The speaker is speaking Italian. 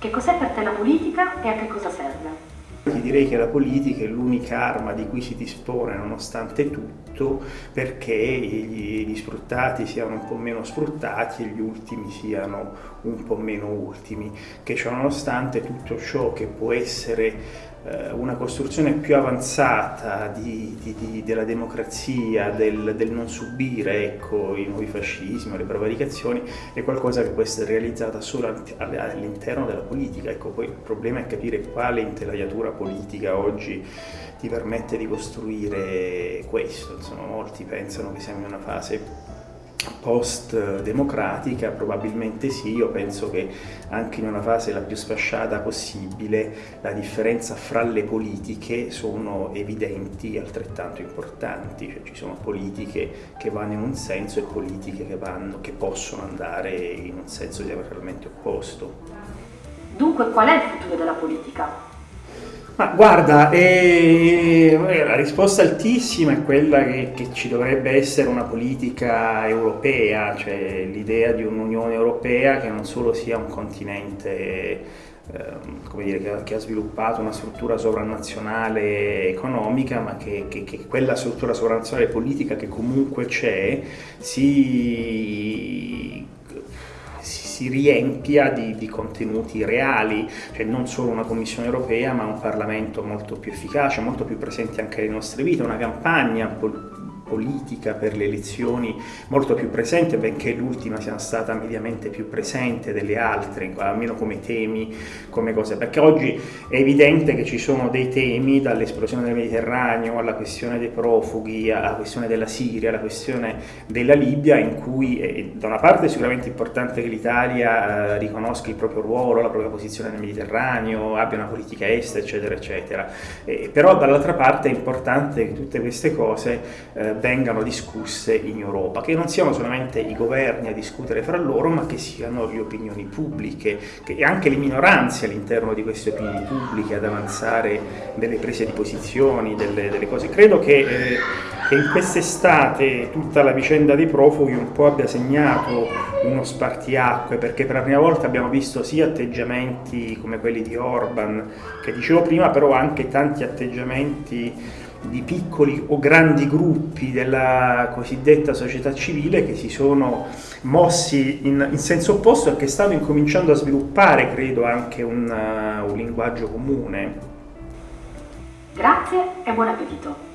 Che cos'è per te la politica e a che cosa serve? Ti direi che la politica è l'unica arma di cui si dispone nonostante tutto perché gli, gli, sfruttati siano un po' meno sfruttati e gli ultimi siano un po' meno ultimi, che ciò nonostante tutto ciò che può essere una costruzione più avanzata di, di, di, della democrazia, del, del, non subire ecco, i nuovi fascismi, le prevaricazioni, è qualcosa che può essere realizzata solo all'interno della politica. Ecco, poi il problema è capire quale intelaiatura politica oggi ti permette di costruire questo. Insomma, molti pensano che siamo in una fase post-democratica, probabilmente sì, io penso che anche in una fase la più sfasciata possibile la differenza fra le politiche sono evidenti e altrettanto importanti, cioè ci sono politiche che vanno in un senso e politiche che, vanno, che possono andare in un senso diametralmente opposto. Dunque qual è il futuro della politica? Ma guarda, eh, la risposta altissima è quella che, che, ci dovrebbe essere una politica europea, cioè l'idea di un'Unione Europea che non solo sia un continente eh, dire, che, ha sviluppato una struttura sovranazionale economica, ma che, che quella struttura sovranazionale politica che comunque c'è si si riempia di, di, contenuti reali, cioè non solo una Commissione europea ma un Parlamento molto più efficace, molto più presente anche nelle nostre vite, una campagna politica per le elezioni molto più presente, benché l'ultima sia stata mediamente più presente delle altre, almeno come temi, come cose, perché oggi è evidente che ci sono dei temi, dall'esplosione del Mediterraneo alla questione dei profughi, alla questione della Siria, alla questione della Libia, in cui è, da una parte è sicuramente importante che l'Italia eh, riconosca il proprio ruolo, la propria posizione nel Mediterraneo, abbia una politica estera, eccetera, eccetera, eh, però dall'altra parte è importante che tutte queste cose eh, vengano discusse in Europa, che non siano solamente i governi a discutere fra loro, ma che siano le opinioni pubbliche e anche le minoranze all'interno di queste opinioni pubbliche ad avanzare delle prese di posizioni, delle, delle cose. Credo che, eh, che in quest'estate tutta la vicenda dei profughi un po' abbia segnato uno spartiacque, perché per la prima volta abbiamo visto sia atteggiamenti come quelli di Orban, che dicevo prima, però anche tanti atteggiamenti di piccoli o grandi gruppi della cosiddetta società civile che si sono mossi in, in senso opposto e che stanno incominciando a sviluppare, credo, anche un, uh, un linguaggio comune. Grazie e buon appetito!